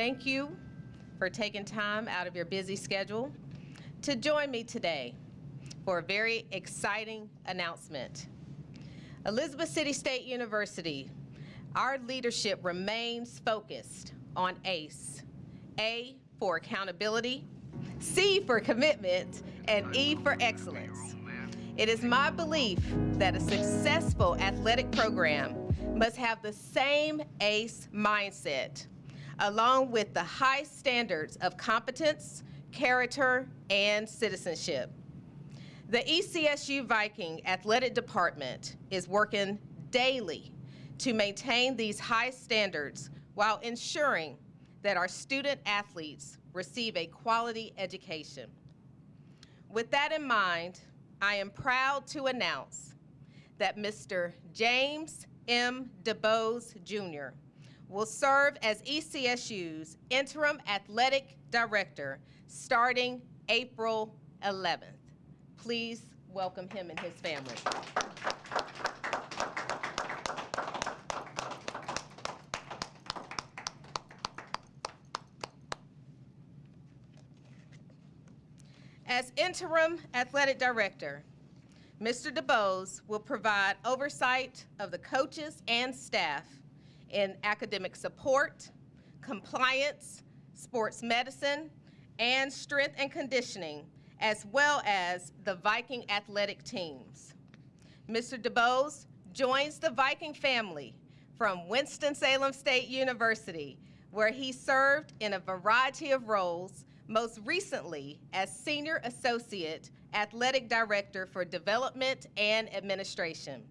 thank you for taking time out of your busy schedule to join me today for a very exciting announcement. Elizabeth City State University, our leadership remains focused on ACE. A for accountability, C for commitment, and E for excellence. It is my belief that a successful athletic program must have the same ACE mindset, along with the high standards of competence, character, and citizenship. The ECSU Viking Athletic Department is working daily to maintain these high standards while ensuring that our student athletes receive a quality education. With that in mind, I am proud to announce that Mr. James M. DuBose Jr. will serve as ECSU's interim athletic director starting April 11th. Please welcome him and his family. As interim athletic director, Mr. DuBose will provide oversight of the coaches and staff in academic support, compliance, sports medicine, and strength and conditioning, as well as the Viking athletic teams. Mr. DuBose joins the Viking family from Winston-Salem State University, where he served in a variety of roles, most recently as Senior Associate Athletic Director for Development and Administration.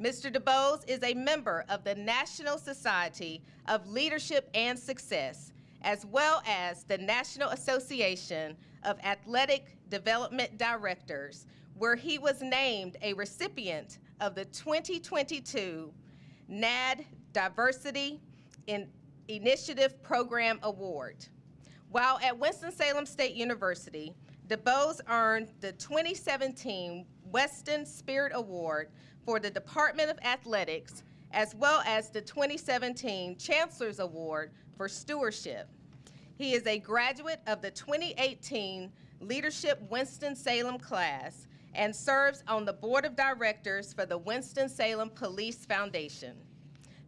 Mr. DuBose is a member of the National Society of Leadership and Success, as well as the National Association of Athletic Development Directors, where he was named a recipient of the 2022 NAD Diversity in Initiative Program Award. While at Winston-Salem State University, DuBose earned the 2017 Weston Spirit Award for the Department of Athletics, as well as the 2017 Chancellor's Award for Stewardship. He is a graduate of the 2018 Leadership Winston-Salem class and serves on the Board of Directors for the Winston-Salem Police Foundation.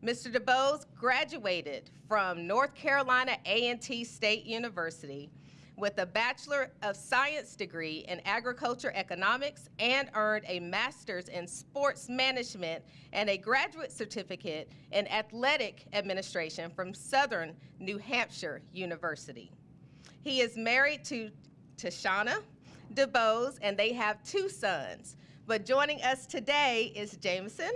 Mr. DuBose graduated from North Carolina A&T State University with a Bachelor of Science degree in Agriculture Economics and earned a Master's in Sports Management and a Graduate Certificate in Athletic Administration from Southern New Hampshire University. He is married to Tashana DuBose and they have two sons. But joining us today is Jameson,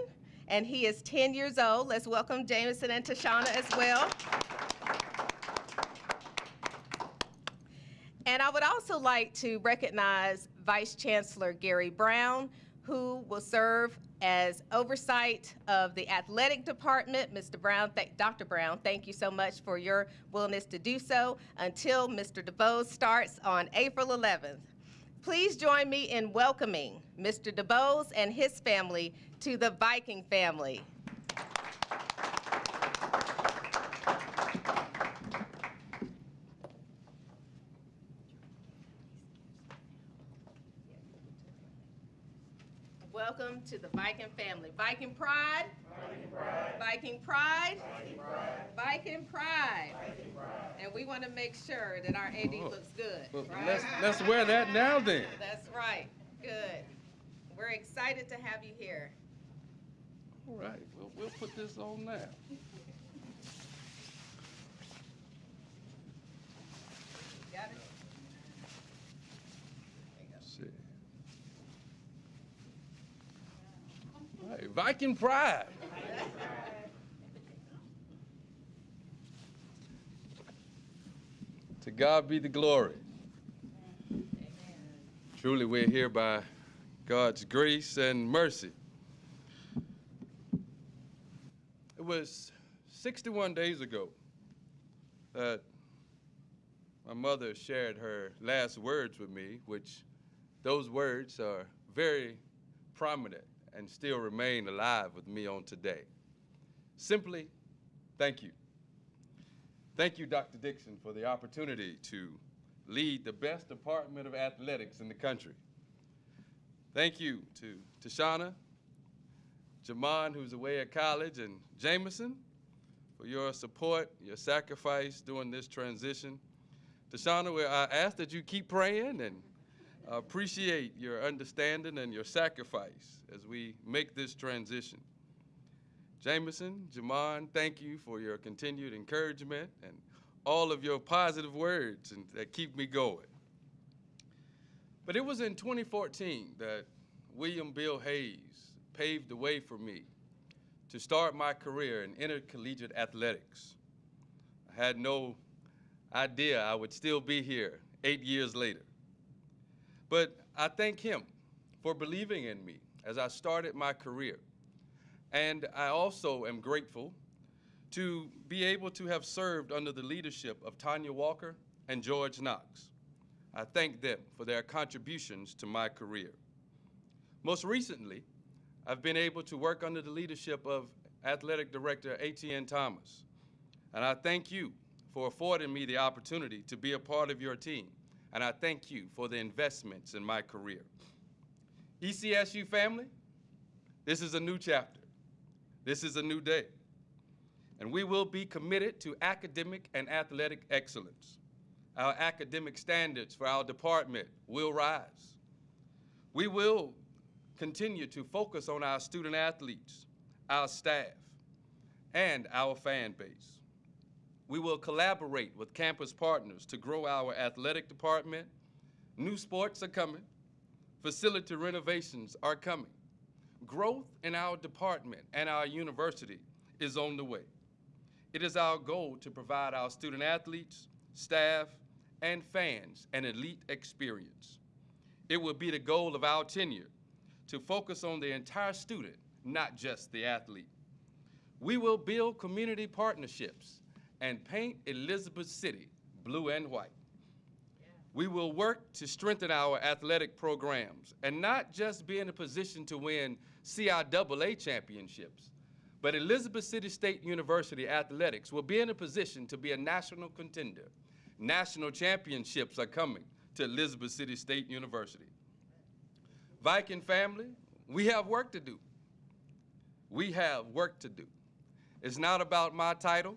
and he is 10 years old. Let's welcome Jameson and Tashana as well. And I would also like to recognize Vice Chancellor Gary Brown, who will serve as oversight of the athletic department. Mr. Brown, Dr. Brown, thank you so much for your willingness to do so until Mr. DuBose starts on April 11th. Please join me in welcoming Mr. DuBose and his family to the Viking family. Welcome to the Viking family. Viking pride. Viking pride. Viking pride. Viking pride. Viking pride. Viking pride. And we want to make sure that our AD Oh. looks good, Well, right? let's, let's wear that now then. That's right. Good. We're excited to have you here. All right, we'll, we'll put this on now. Got it? See. All right, Viking pride. To God be the glory. Truly, we're here by God's grace and mercy. It was 61 days ago that my mother shared her last words with me, which those words are very prominent and still remain alive with me on today. Simply, thank you. Thank you, Dr. Dixon, for the opportunity to lead the best department of athletics in the country. Thank you to Tashana, Jamon, who's away at college, and Jameson for your support, your sacrifice during this transition. Tashana, I ask that you keep praying and appreciate your understanding and your sacrifice as we make this transition. Jameson, Jamon, thank you for your continued encouragement and all of your positive words and that keep me going. But it was in 2014 that William Bill Hayes paved the way for me to start my career in intercollegiate athletics. I had no idea I would still be here eight years later. But I thank him for believing in me as I started my career. And I also am grateful to be able to have served under the leadership of Tanya Walker and George Knox. I thank them for their contributions to my career. Most recently, I've been able to work under the leadership of Athletic Director Etienne Thomas. And I thank you for affording me the opportunity to be a part of your team. And I thank you for the investments in my career. ECSU family, this is a new chapter. This is a new day. And we will be committed to academic and athletic excellence. Our academic standards for our department will rise. We will continue to focus on our student athletes, our staff, and our fan base. We will collaborate with campus partners to grow our athletic department. New sports are coming. Facility renovations are coming. Growth in our department and our university is on the way. It is our goal to provide our student athletes, staff, and fans an elite experience. It will be the goal of our tenure to focus on the entire student, not just the athlete. We will build community partnerships and paint Elizabeth City blue and white. We will work to strengthen our athletic programs and not just be in a position to win CIAA championships, but Elizabeth City State University athletics will be in a position to be a national contender. National championships are coming to Elizabeth City State University. Viking family, we have work to do. We have work to do. It's not about my title.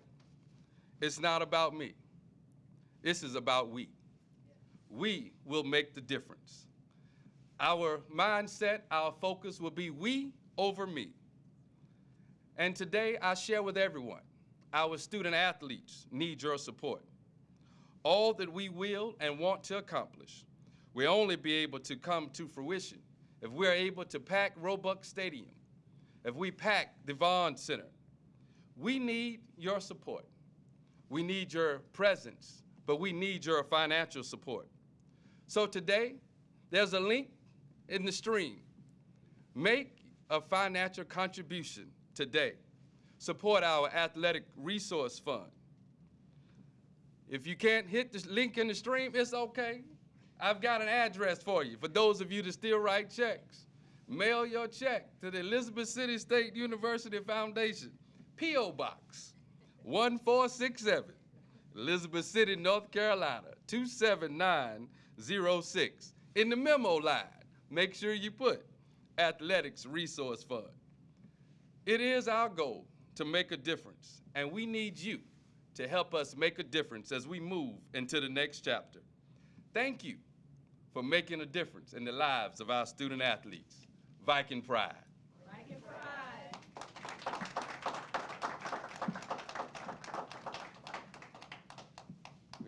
It's not about me. This is about we. We will make the difference. Our mindset, our focus will be we over me. And today I share with everyone, our student athletes need your support. All that we will and want to accomplish will only be able to come to fruition if we're able to pack Roebuck Stadium, if we pack the Vaughan Center. We need your support. We need your presence, but we need your financial support. So today, there's a link in the stream. Make a financial contribution today. Support our athletic resource fund. If you can't hit the link in the stream, it's okay. I've got an address for you. For those of you that still write checks, mail your check to the Elizabeth City State University Foundation, P.O. Box 1467, Elizabeth City, North Carolina 27906. In the memo line, make sure you put Athletics Resource Fund. It is our goal to make a difference, and we need you to help us make a difference as we move into the next chapter. Thank you for making a difference in the lives of our student athletes. Viking Pride. Viking Pride.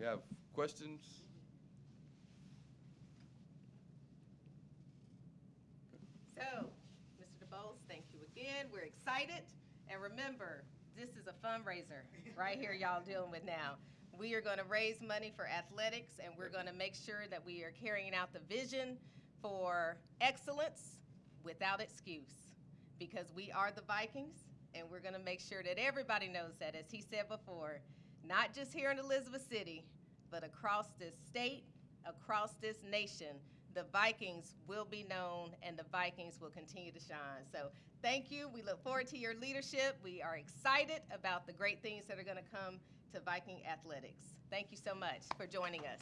We have questions? So, Mr. DuBose, thank you again. We're excited. And remember, this is a fundraiser right here y'all dealing with now. We are going to raise money for athletics and we're going to make sure that we are carrying out the vision for excellence without excuse. Because we are the Vikings and we're going to make sure that everybody knows that, as he said before, not just here in Elizabeth City, but across this state, across this nation, the Vikings will be known and the Vikings will continue to shine. So thank you. We look forward to your leadership. We are excited about the great things that are going to come to Viking athletics. Thank you so much for joining us.